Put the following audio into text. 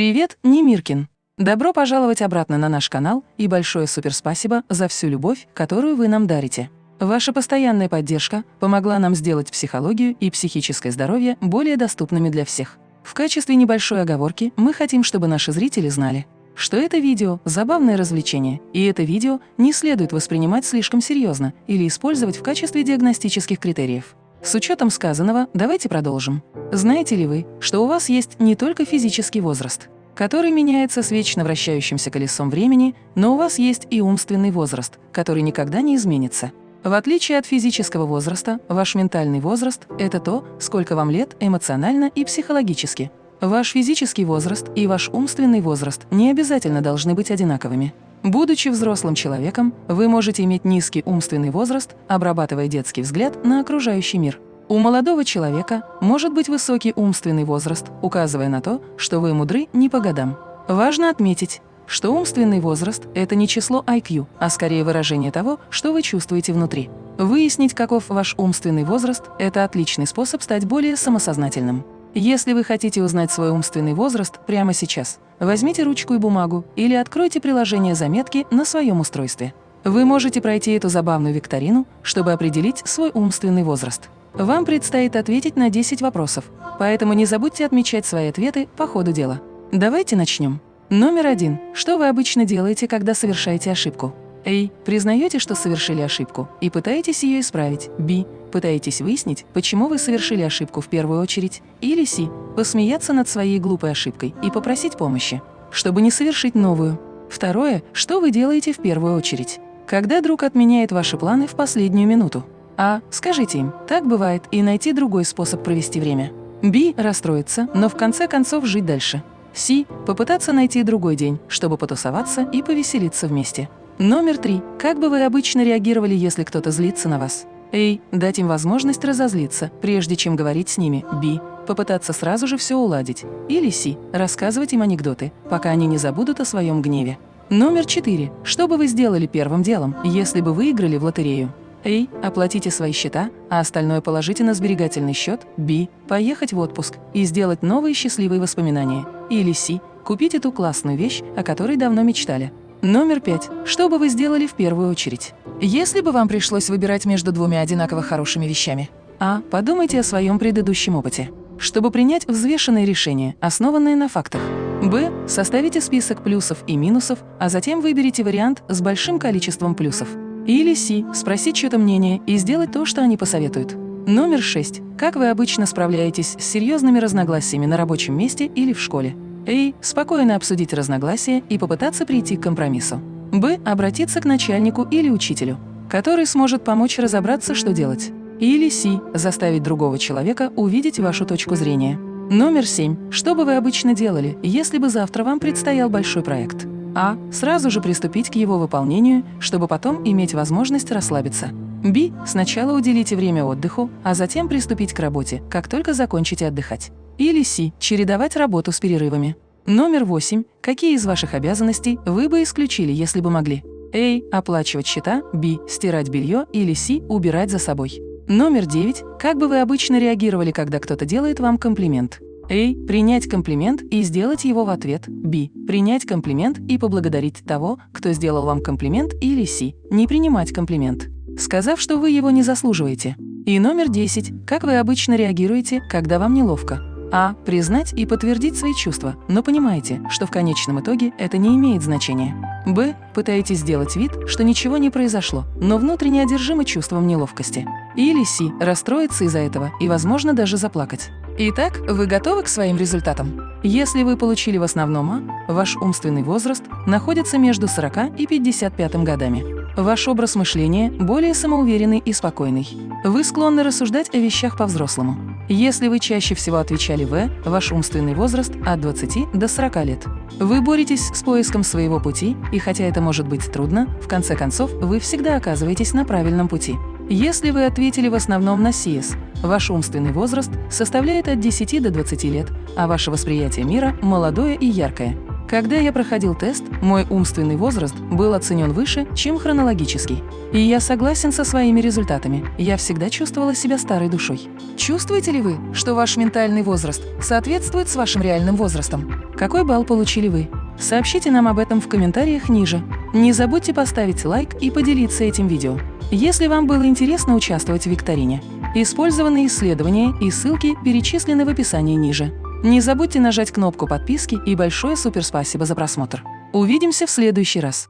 Привет, Немиркин! Добро пожаловать обратно на наш канал и большое суперспасибо за всю любовь, которую вы нам дарите. Ваша постоянная поддержка помогла нам сделать психологию и психическое здоровье более доступными для всех. В качестве небольшой оговорки мы хотим, чтобы наши зрители знали, что это видео – забавное развлечение, и это видео не следует воспринимать слишком серьезно или использовать в качестве диагностических критериев. С учетом сказанного, давайте продолжим. Знаете ли вы, что у вас есть не только физический возраст, который меняется с вечно вращающимся колесом времени, но у вас есть и умственный возраст, который никогда не изменится. В отличие от физического возраста, ваш ментальный возраст – это то, сколько вам лет эмоционально и психологически. Ваш физический возраст и ваш умственный возраст не обязательно должны быть одинаковыми. Будучи взрослым человеком, вы можете иметь низкий умственный возраст, обрабатывая детский взгляд на окружающий мир. У молодого человека может быть высокий умственный возраст, указывая на то, что вы мудры не по годам. Важно отметить, что умственный возраст – это не число IQ, а скорее выражение того, что вы чувствуете внутри. Выяснить, каков ваш умственный возраст – это отличный способ стать более самосознательным. Если вы хотите узнать свой умственный возраст прямо сейчас, возьмите ручку и бумагу или откройте приложение заметки на своем устройстве. Вы можете пройти эту забавную викторину, чтобы определить свой умственный возраст. Вам предстоит ответить на 10 вопросов, поэтому не забудьте отмечать свои ответы по ходу дела. Давайте начнем. Номер один. Что вы обычно делаете, когда совершаете ошибку? А. Признаете, что совершили ошибку и пытаетесь ее исправить. Б. Пытаетесь выяснить, почему вы совершили ошибку в первую очередь. Или С. Посмеяться над своей глупой ошибкой и попросить помощи, чтобы не совершить новую. Второе. Что вы делаете в первую очередь? Когда друг отменяет ваши планы в последнюю минуту? А. Скажите им, так бывает, и найти другой способ провести время. Б. Расстроиться, но в конце концов жить дальше. С. Попытаться найти другой день, чтобы потусоваться и повеселиться вместе. Номер три. Как бы вы обычно реагировали, если кто-то злится на вас? A. Дать им возможность разозлиться, прежде чем говорить с ними. B. Попытаться сразу же все уладить. Или С. Рассказывать им анекдоты, пока они не забудут о своем гневе. Номер четыре. Что бы вы сделали первым делом, если бы выиграли в лотерею? A. Оплатите свои счета, а остальное положите на сберегательный счет. B. Поехать в отпуск и сделать новые счастливые воспоминания. Или С. Купить эту классную вещь, о которой давно мечтали. Номер пять. Что бы вы сделали в первую очередь? Если бы вам пришлось выбирать между двумя одинаково хорошими вещами. А. Подумайте о своем предыдущем опыте, чтобы принять взвешенное решение, основанное на фактах. Б. Составите список плюсов и минусов, а затем выберите вариант с большим количеством плюсов. Или С. Спросить чье-то мнение и сделать то, что они посоветуют. Номер шесть. Как вы обычно справляетесь с серьезными разногласиями на рабочем месте или в школе? А. Спокойно обсудить разногласия и попытаться прийти к компромиссу. Б. Обратиться к начальнику или учителю, который сможет помочь разобраться, что делать. Или С. Заставить другого человека увидеть вашу точку зрения. Номер 7. Что бы вы обычно делали, если бы завтра вам предстоял большой проект? А. Сразу же приступить к его выполнению, чтобы потом иметь возможность расслабиться. Б. Сначала уделите время отдыху, а затем приступить к работе, как только закончите отдыхать. Или С. Чередовать работу с перерывами. Номер 8. Какие из ваших обязанностей вы бы исключили, если бы могли? А. Оплачивать счета. Б. Стирать белье. Или С. Убирать за собой. Номер 9. Как бы вы обычно реагировали, когда кто-то делает вам комплимент? А. Принять комплимент и сделать его в ответ. Б. Принять комплимент и поблагодарить того, кто сделал вам комплимент. Или С. Не принимать комплимент, сказав, что вы его не заслуживаете. И номер 10. Как вы обычно реагируете, когда вам неловко? А. Признать и подтвердить свои чувства, но понимаете, что в конечном итоге это не имеет значения. Б. Пытаетесь сделать вид, что ничего не произошло, но внутренне одержимы чувством неловкости. Или С. Расстроиться из-за этого и, возможно, даже заплакать. Итак, вы готовы к своим результатам? Если вы получили в основном А, ваш умственный возраст находится между 40 и 55 годами. Ваш образ мышления более самоуверенный и спокойный. Вы склонны рассуждать о вещах по-взрослому. Если вы чаще всего отвечали «В», ваш умственный возраст от 20 до 40 лет. Вы боретесь с поиском своего пути, и хотя это может быть трудно, в конце концов вы всегда оказываетесь на правильном пути. Если вы ответили в основном на СИЭС, ваш умственный возраст составляет от 10 до 20 лет, а ваше восприятие мира молодое и яркое. Когда я проходил тест, мой умственный возраст был оценен выше, чем хронологический. И я согласен со своими результатами. Я всегда чувствовала себя старой душой. Чувствуете ли вы, что ваш ментальный возраст соответствует с вашим реальным возрастом? Какой балл получили вы? Сообщите нам об этом в комментариях ниже. Не забудьте поставить лайк и поделиться этим видео. Если вам было интересно участвовать в викторине, использованные исследования и ссылки перечислены в описании ниже. Не забудьте нажать кнопку подписки и большое суперспасибо за просмотр. Увидимся в следующий раз.